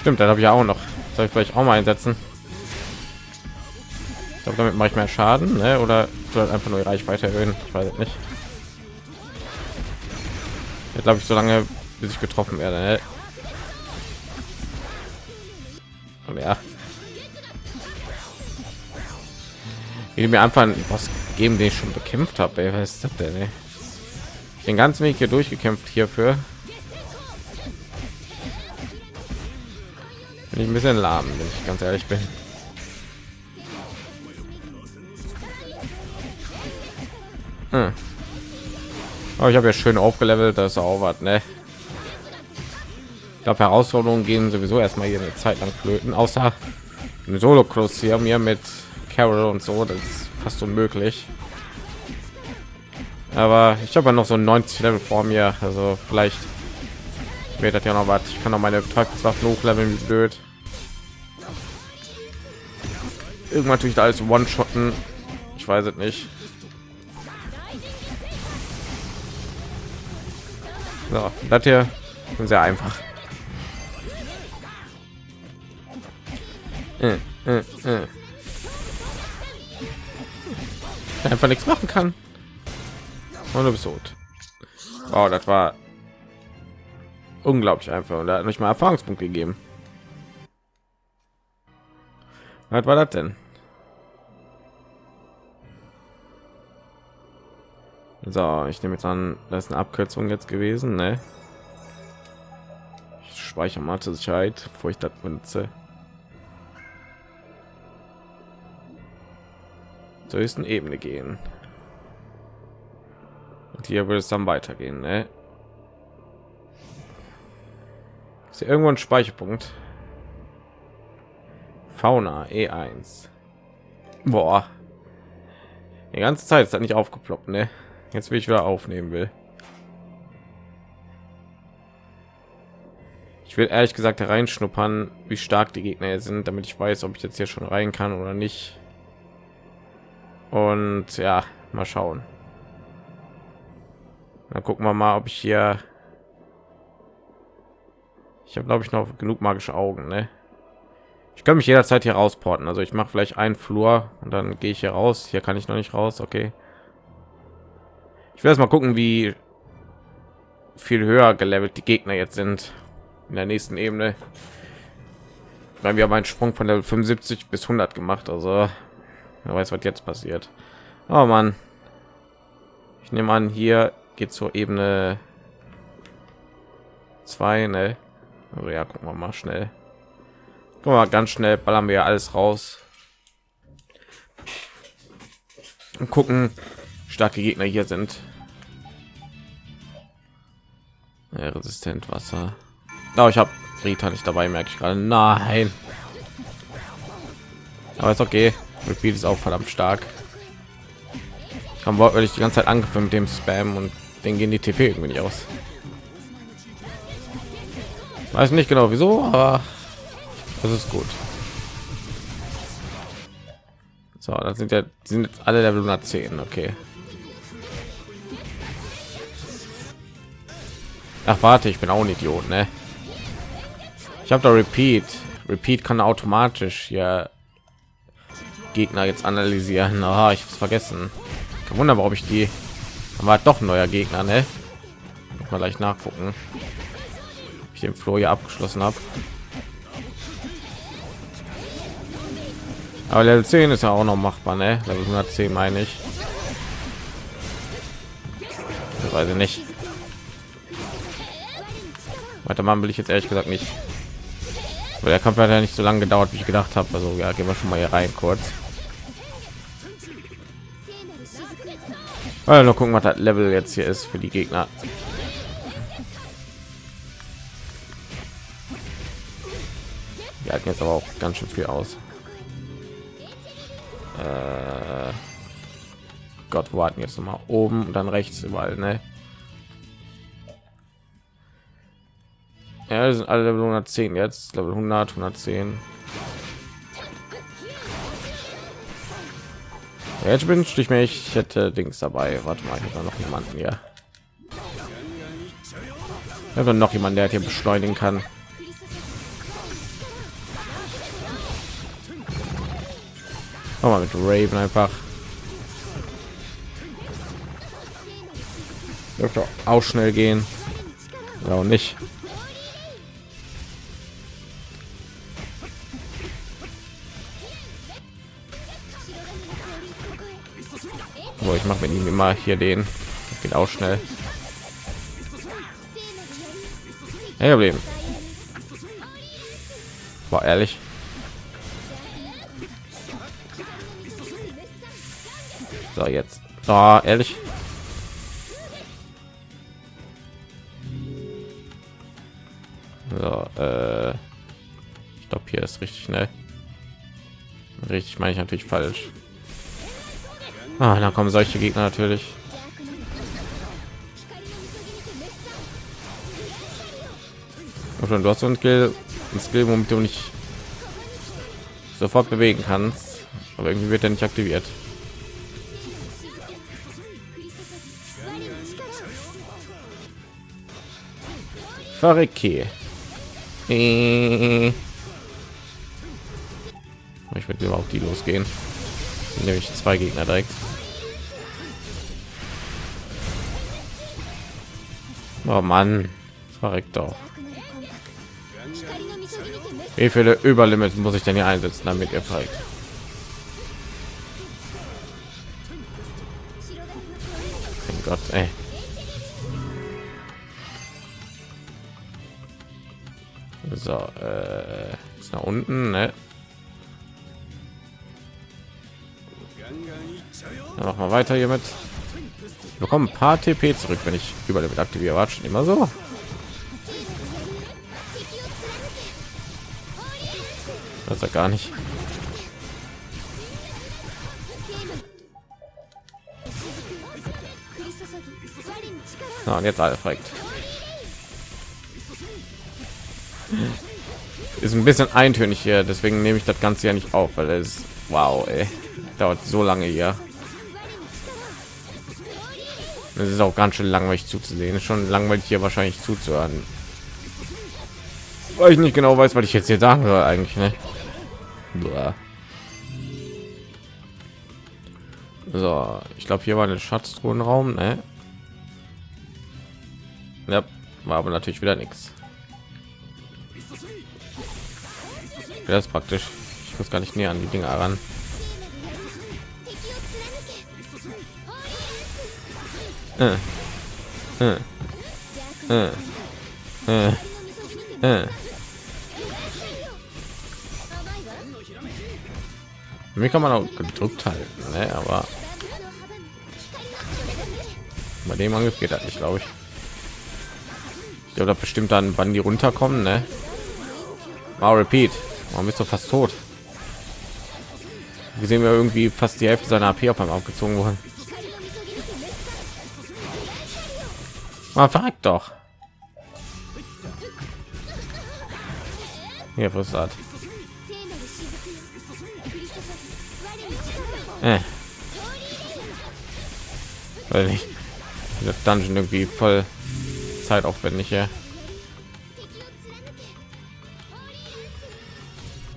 Stimmt, dann habe ich auch noch. Soll ich vielleicht auch mal einsetzen? Ich glaube, damit mache ich mehr Schaden, ne? oder soll halt einfach nur die Reichweite erhöhen? Ich weiß nicht. Ja, glaube ich, so lange bis ich getroffen werde. Ne? Ja ich mir einfach was geben den ich schon bekämpft habe was ist das denn ey? den ganzen weg hier durchgekämpft hierfür Bin ich ein bisschen lahm, wenn ich ganz ehrlich bin. Hm. Aber ich habe ja schön aufgelevelt, das ist auch was, ne? Glaube, Herausforderungen gehen sowieso erstmal hier eine Zeit lang flöten, außer im solo cross hier mir mit carol und so das ist fast unmöglich. Aber ich habe ja noch so 90 level vor mir also vielleicht wird das ja noch was. Ich kann noch meine teufelswaffen hochleveln wie blöd. Irgendwann tue da alles one shotten ich weiß es nicht. So, das hier sehr einfach äh, äh, äh. einfach nichts machen kann. Und du bist tot. Oh, das war unglaublich einfach. Und er hat nicht mal erfahrungspunkt gegeben. Was war das denn? So ich nehme jetzt an das ist eine abkürzung jetzt gewesen ne? ich speichere mal zur sicherheit bevor ich das benutze zur höchsten Ebene gehen. Und hier würde es dann weitergehen. Ne? Ist hier irgendwo ein Speicherpunkt? Fauna E1. Boah. Die ganze Zeit ist das nicht aufgeploppt, ne? Jetzt will ich wieder aufnehmen will. Ich will ehrlich gesagt reinschnuppern, wie stark die Gegner sind, damit ich weiß, ob ich jetzt hier schon rein kann oder nicht. Und ja, mal schauen. Dann gucken wir mal, ob ich hier. Ich habe glaube ich noch genug magische Augen, ne? Ich kann mich jederzeit hier rausporten. Also ich mache vielleicht einen Flur und dann gehe ich hier raus. Hier kann ich noch nicht raus. Okay. Ich erst mal gucken, wie viel höher gelevelt die Gegner jetzt sind in der nächsten Ebene. Weil wir haben einen Sprung von der 75 bis 100 gemacht. Also Wer weiß, was jetzt passiert. Oh man, ich nehme an, hier geht zur Ebene 2, ne? Also ja, gucken wir mal schnell. Guck mal, ganz schnell ballern wir alles raus. Und gucken, starke Gegner hier sind. Ja, resistent Wasser. Oh, ich habe Rita nicht dabei, merke ich gerade. Nein. Aber ist okay. Repeat ist auch verdammt stark. Haben wortwörtlich die ganze Zeit angefangen mit dem Spam und den gehen die TP irgendwie nicht aus. Weiß nicht genau wieso, aber das ist gut. So, das sind ja sind jetzt alle Level 110, okay. Ach warte, ich bin auch ein Idiot, ne? Ich habe da Repeat. Repeat kann automatisch ja Gegner jetzt analysieren. Aha, ich hab's vergessen. Kein Wunder, warum ich die war doch ein neuer Gegner, ne? Mal gleich nachgucken. Ich den Floh hier abgeschlossen habe. Aber Level 10 ist ja auch noch machbar, ne? Level 110 meine ich. Ich weiß ich nicht. Weiter machen will ich jetzt ehrlich gesagt nicht. Weil der Kampf hat ja nicht so lange gedauert, wie ich gedacht habe. Also ja, gehen wir schon mal hier rein kurz. Also noch gucken, was das Level jetzt hier ist für die Gegner. Wir halten jetzt aber auch ganz schön viel aus. Äh Gott, wo hatten jetzt noch mal oben und dann rechts überall, ne? Ja, sind alle Level 110 jetzt, Level 100, 110. Jetzt wünschte ich mir, ich hätte Dings dabei. Warte mal, ich noch jemanden hier. Ich noch jemand, der hier beschleunigen kann. Mach mal mit Raven einfach. Dürfte auch schnell gehen. Ja, nicht. Wo ich mache mit ihm immer hier den das geht auch schnell hey, Problem. War ehrlich. So, jetzt. Oh, ehrlich. So, äh, ich glaube, hier ist richtig schnell. Richtig meine ich natürlich falsch. Ah, dann kommen solche Gegner natürlich. Und du hast so ein Skill, ein Skill, womit du nicht sofort bewegen kannst, aber irgendwie wird er nicht aktiviert. Verrecke. Äh. Ich würde auf die losgehen. Nämlich zwei Gegner direkt. Oh Mann, verreckt doch. Wie viele Überlimits muss ich denn hier einsetzen, damit ihr fragt? Mein Gott, ey. So, äh, ist nach unten, ne? Dann machen wir weiter hiermit. Wir bekommen ein paar TP zurück, wenn ich Überlimit aktiviere. War schon immer so. Das ja gar nicht. So, und jetzt alle fragt. Ist ein bisschen eintönig hier, deswegen nehme ich das Ganze ja nicht auf, weil es wow, ey, dauert so lange hier. Es ist auch ganz schön langweilig zuzusehen. Ist schon langweilig hier wahrscheinlich zuzuhören. Weil ich nicht genau weiß, was ich jetzt hier sagen soll eigentlich. Ne? So, ich glaube, hier war ein Schatztruhenraum. Ne? Ja, war aber natürlich wieder nichts. Das ist praktisch. Ich muss gar nicht näher an die Dinge ran. Mir kann man auch gedrückt halten, ne? aber bei dem Angriff geht das nicht, glaube ich. Ich glaube, bestimmt dann, wann die runterkommen, ne? Wow, repeat. Warum bist du fast tot? Wir sehen wir irgendwie fast die Hälfte seiner AP auf einmal aufgezogen worden. Mal fragt doch. Hier, was hat? Äh. Weil ich das Dungeon irgendwie voll zeitaufwendig, ja.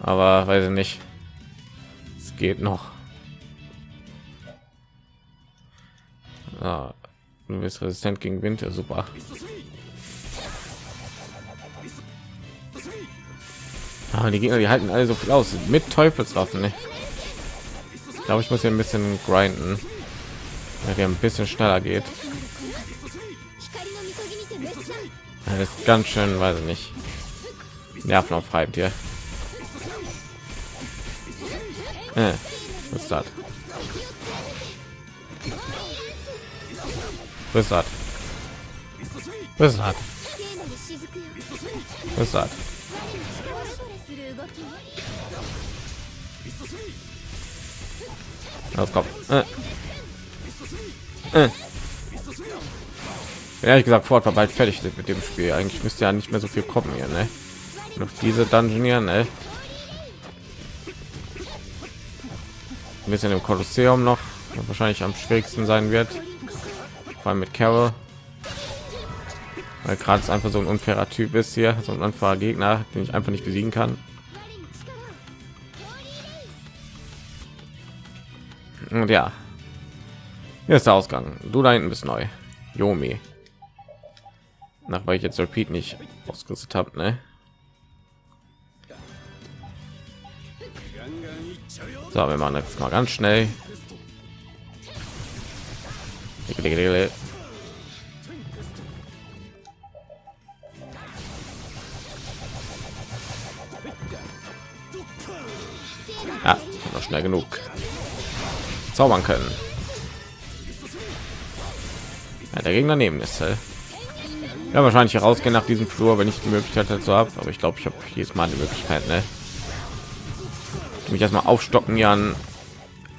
Aber weiß ich nicht. Es geht noch. Ah, du bist resistent gegen Winter, super. Ah, die Gegner, die halten alle so viel aus mit Teufelswaffen. Ne? Ich glaube, ich muss hier ein bisschen grinden, ja, der ein bisschen schneller geht. Das ist ganz schön, weiß ich nicht. Nerven auf hier. Äh, was ist das? Was das? Was das? Los, komm. Äh. Äh. Ehrlich gesagt, Fort war bald fertig mit dem Spiel. Eigentlich müsste ja nicht mehr so viel kommen hier, ne? Noch diese Dungeon hier, ne? Ein bisschen im Kolosseum noch, wahrscheinlich am schwierigsten sein wird. Vor allem mit Carol. Weil gerade einfach so ein unfairer Typ ist hier, so ein unfairer Gegner, den ich einfach nicht besiegen kann. Und ja, hier ist der Ausgang. Du da hinten bist neu. Yomi. Nach weil ich jetzt Repeat nicht ausgerüstet habe, ne? So, wir machen jetzt mal ganz schnell. Schnell genug zaubern können. Ja, der Gegner neben ist. Ja, wahrscheinlich herausgehen nach diesem Flur, wenn ich die Möglichkeit dazu habe. Aber ich glaube, ich habe jedes Mal die Möglichkeit, ne? mich erstmal aufstocken ja an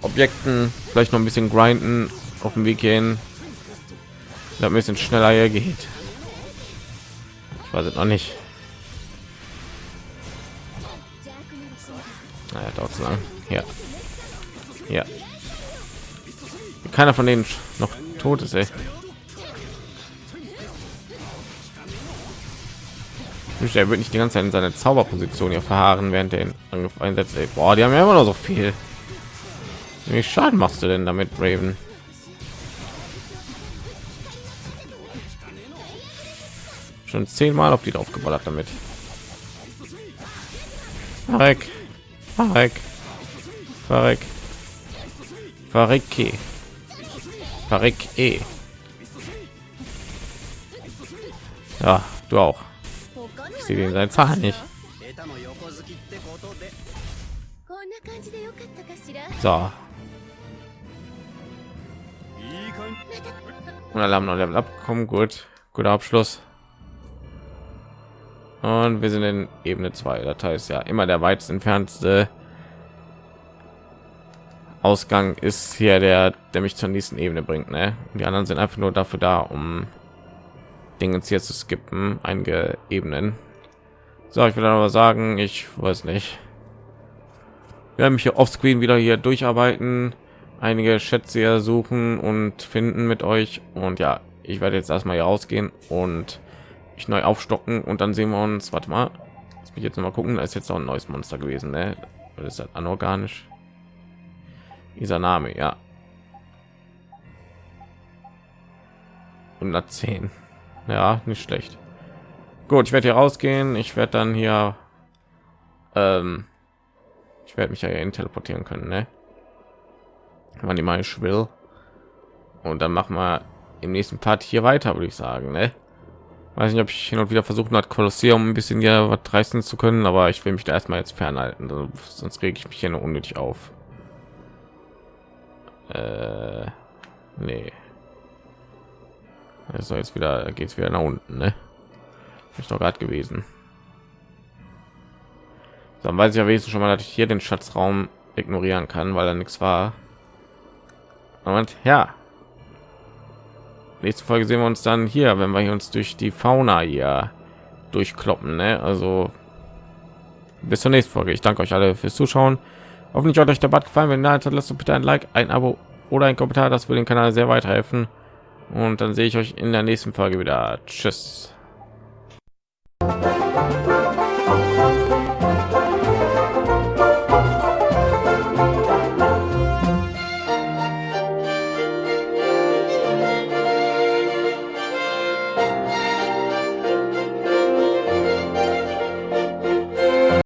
Objekten, vielleicht noch ein bisschen grinden auf dem Weg gehen, ein bisschen schneller hier geht. Ich weiß es noch nicht. Naja, dauert lang. Ja. Ja. Keiner von denen noch tot ist, ey. Er wird nicht die ganze Zeit in seine Zauberposition hier verharren, während er ihn einsetzt. Boah, die haben ja immer noch so viel. Wie Schaden machst du denn damit, Raven? Schon zehnmal auf die draufgeballert damit. Verreck. Verreck. Verreck. Verrecke. Verreck eh. Ja, du auch. Ich sehe den seine Zahl nicht. So. Und alle haben noch Level abgekommen. Gut. Guter Abschluss. Und wir sind in Ebene 2. Das heißt ja immer der weitest entfernteste Ausgang ist hier der, der mich zur nächsten Ebene bringt. Ne? Die anderen sind einfach nur dafür da, um Dinge hier zu skippen, einige Ebenen. So, ich will aber sagen, ich weiß nicht. Wir haben mich hier offscreen wieder hier durcharbeiten, einige Schätze suchen und finden mit euch. Und ja, ich werde jetzt erstmal hier rausgehen und ich neu aufstocken und dann sehen wir uns. Warte mal, Lass mich jetzt noch mal gucken. Da ist jetzt auch ein neues Monster gewesen. Ne? Das ist halt anorganisch dieser Name, ja. 110. Ja, nicht schlecht. Gut, ich werde hier rausgehen. Ich werde dann hier, ähm, ich werde mich ja hier teleportieren können, ne? Wann die mal ich. Und dann machen wir im nächsten Part hier weiter, würde ich sagen, ne? Weiß nicht, ob ich hin und wieder versuchen hat, Kolosseum ein bisschen ja was reißen zu können, aber ich will mich da erstmal jetzt fernhalten, sonst rege ich mich hier nur unnötig auf. Äh, nee. Also jetzt wieder geht es wieder nach unten, ne? Ist doch gerade gewesen. Dann weiß ich ja wenigstens schon mal, dass ich hier den Schatzraum ignorieren kann, weil er nichts war. Und ja, nächste Folge sehen wir uns dann hier, wenn wir uns durch die Fauna hier durchkloppen. Ne? Also bis zur nächsten Folge. Ich danke euch alle fürs Zuschauen. Hoffentlich hat euch der Bad gefallen. Wenn nein, dann lasst bitte ein Like, ein Abo oder ein Kommentar. Das würde den Kanal sehr weiterhelfen. Und dann sehe ich euch in der nächsten Folge wieder. Tschüss.